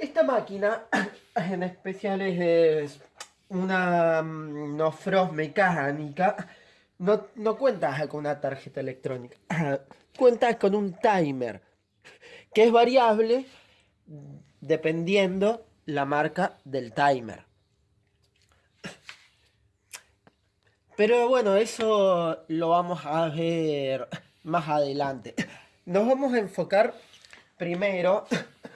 Esta máquina en especial es una mm, no mecánica. No, no cuenta con una tarjeta electrónica. Cuenta con un timer que es variable dependiendo la marca del timer. Pero bueno, eso lo vamos a ver más adelante. Nos vamos a enfocar primero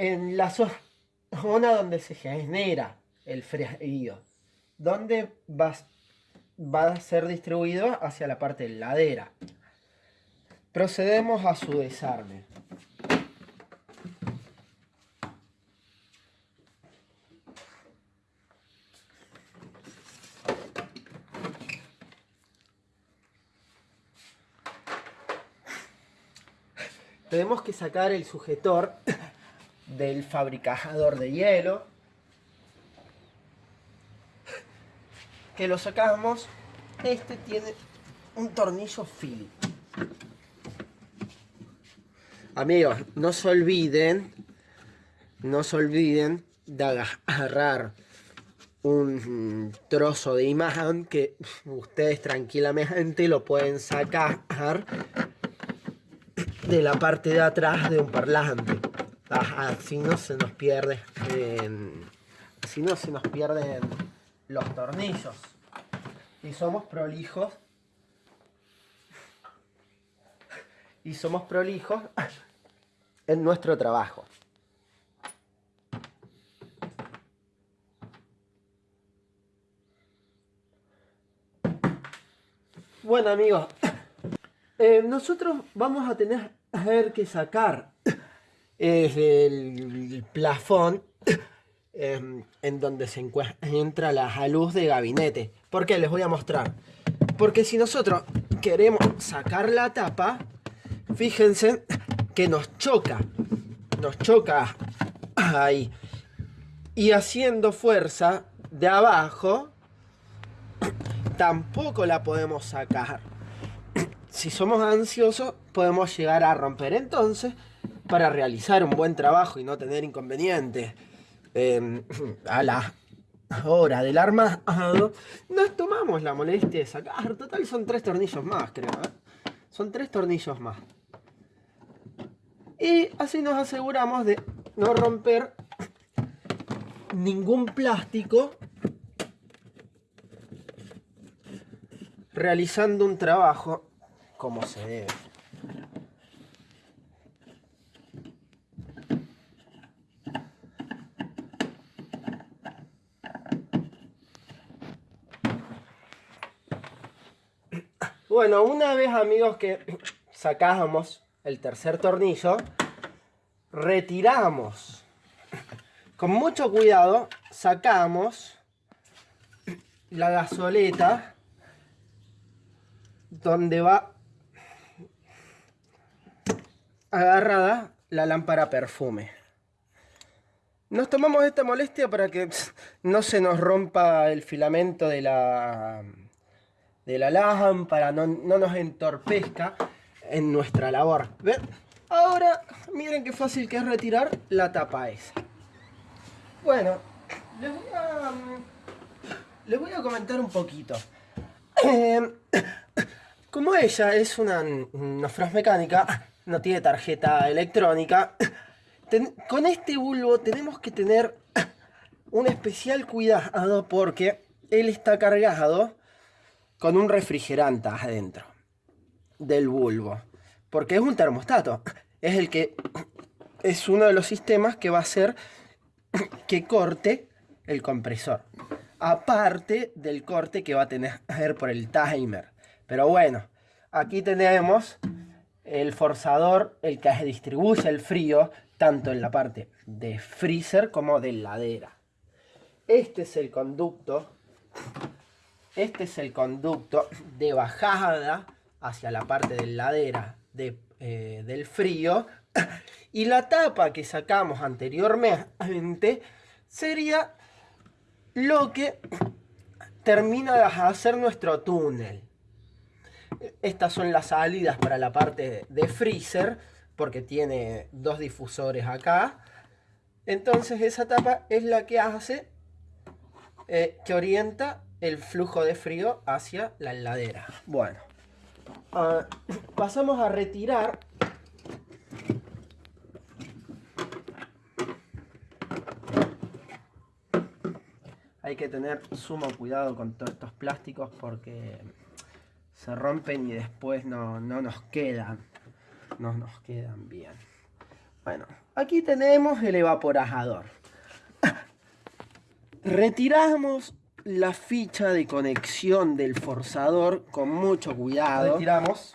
en la zona donde se genera el frío, donde va, a ser distribuido hacia la parte de ladera. Procedemos a su desarme. tenemos que sacar el sujetor del fabricador de hielo que lo sacamos este tiene un tornillo Phillips amigos no se olviden no se olviden de agarrar un trozo de imagen que ustedes tranquilamente lo pueden sacar de la parte de atrás de un parlante. Así no se nos pierde. así no se nos pierden los tornillos. Y somos prolijos. Y somos prolijos en nuestro trabajo. Bueno amigos, eh, nosotros vamos a tener que sacar es el plafón em, en donde se encuentra la luz de gabinete. ¿Por qué? Les voy a mostrar. Porque si nosotros queremos sacar la tapa, fíjense que nos choca. Nos choca ahí. Y haciendo fuerza de abajo, tampoco la podemos sacar si somos ansiosos, podemos llegar a romper. Entonces, para realizar un buen trabajo y no tener inconvenientes em, a la hora del armado, nos tomamos la molestia de sacar. Total, son tres tornillos más, creo. ¿eh? Son tres tornillos más. Y así nos aseguramos de no romper ningún plástico realizando un trabajo como se debe. Bueno, una vez amigos que sacábamos el tercer tornillo, retiramos. Con mucho cuidado sacamos la gasoleta donde va agarrada la lámpara perfume. Nos tomamos esta molestia para que no se nos rompa el filamento de la, de la lámpara, no, no nos entorpezca en nuestra labor. ¿Ven? Ahora, miren qué fácil que es retirar la tapa esa. Bueno, les voy a, les voy a comentar un poquito. Eh, como ella es una, una mecánica, no tiene tarjeta electrónica, con este bulbo tenemos que tener un especial cuidado porque él está cargado con un refrigerante adentro del bulbo. Porque es un termostato. Es el que es uno de los sistemas que va a hacer que corte el compresor. Aparte del corte que va a tener por el timer. Pero bueno, aquí tenemos el forzador, el que distribuye el frío, tanto en la parte de freezer como de ladera. Este es el conducto, este es el conducto de bajada hacia la parte de ladera eh, del frío. Y la tapa que sacamos anteriormente sería lo que termina de hacer nuestro túnel. Estas son las salidas para la parte de freezer, porque tiene dos difusores acá. Entonces esa tapa es la que hace, eh, que orienta el flujo de frío hacia la heladera. Bueno, ah, pasamos a retirar hay que tener sumo cuidado con todos estos plásticos porque se rompen y después no, no nos quedan. No nos quedan bien. Bueno, aquí tenemos el evaporador. Retiramos la ficha de conexión del forzador con mucho cuidado. Retiramos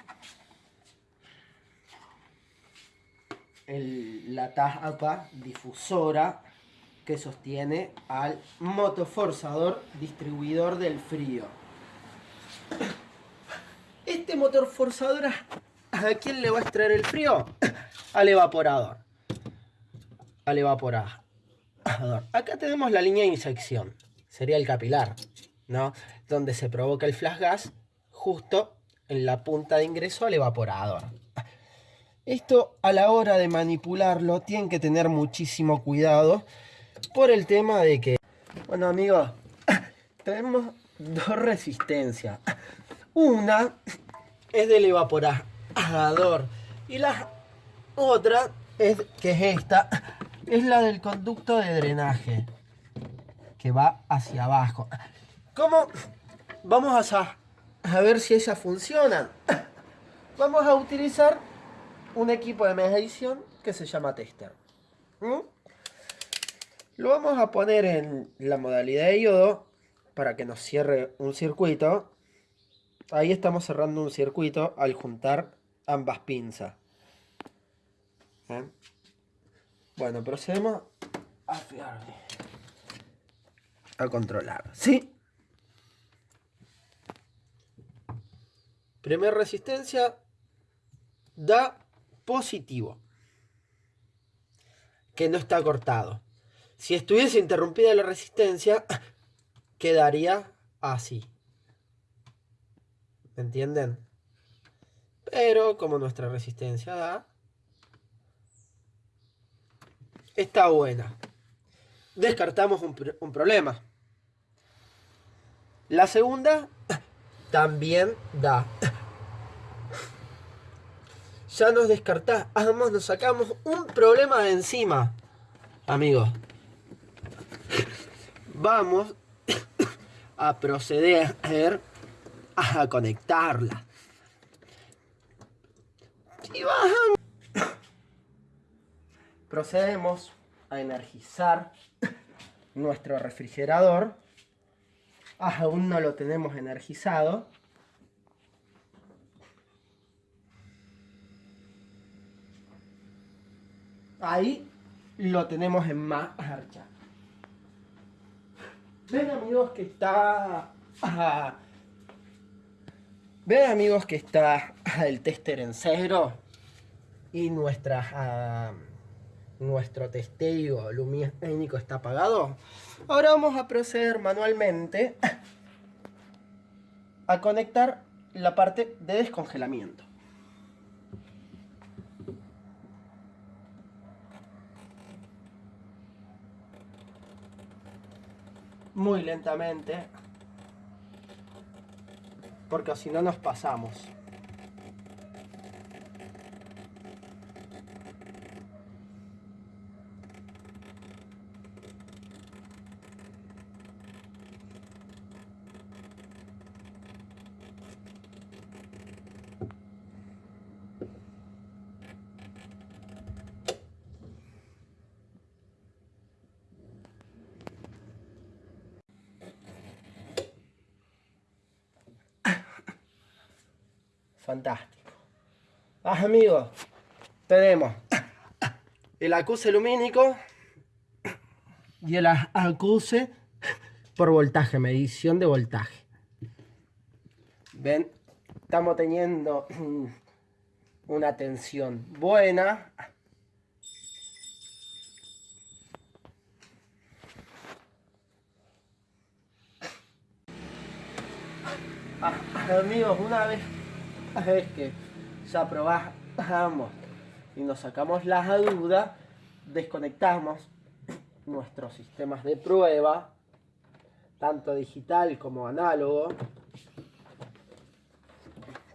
la tapa difusora que sostiene al motoforzador distribuidor del frío. Este motor forzador, ¿a quién le va a extraer el frío? Al evaporador. Al evaporador. Acá tenemos la línea de inyección. Sería el capilar, ¿no? Donde se provoca el flash gas justo en la punta de ingreso al evaporador. Esto a la hora de manipularlo tienen que tener muchísimo cuidado por el tema de que, bueno amigos, tenemos dos resistencias. Una es del evaporador y la otra es que es esta, es la del conducto de drenaje que va hacia abajo. ¿Cómo? Vamos a, ver si esa funciona. Vamos a utilizar un equipo de medición que se llama tester. Lo vamos a poner en la modalidad de yodo para que nos cierre un circuito. Ahí estamos cerrando un circuito al juntar ambas pinzas. Bueno, procedemos a A controlar. ¿Sí? Primera resistencia da positivo. Que no está cortado. Si estuviese interrumpida la resistencia, quedaría así. ¿Me entienden? Pero como nuestra resistencia da, está buena. Descartamos un, problema. La segunda también da. Ya nos descartamos, nos sacamos un problema de encima, amigos vamos a proceder a conectarla. Y. Procedemos a energizar nuestro refrigerador. aún no lo tenemos energizado. Ahí lo tenemos en marcha. Ven amigos que está... Ven amigos que está el tester en cero y nuestra, nuestro testeo lumínico está apagado. Ahora vamos a proceder manualmente a conectar la parte de descongelamiento. muy lentamente porque si no nos pasamos. Fantástico. Ah, amigos, tenemos el acuse lumínico y el acuse por voltaje, medición de voltaje. Ven, estamos teniendo una tensión buena. Ah, amigos, una vez es que ya probamos y nos sacamos la duda, desconectamos nuestros sistemas de prueba, tanto digital como análogo,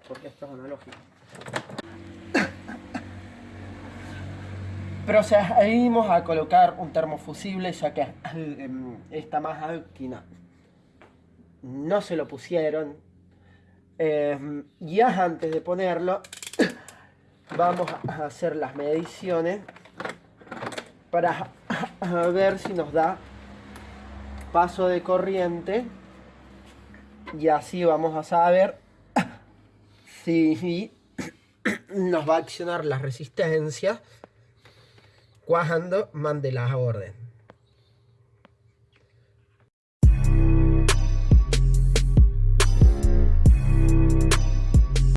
porque esto es analógico. Procedimos a colocar un termofusible ya que em, esta máquina no se lo pusieron. Eh, ya antes de ponerlo, vamos a hacer las mediciones para ver si nos da paso de corriente y así vamos a saber si nos va a accionar la resistencia cuando mande la orden.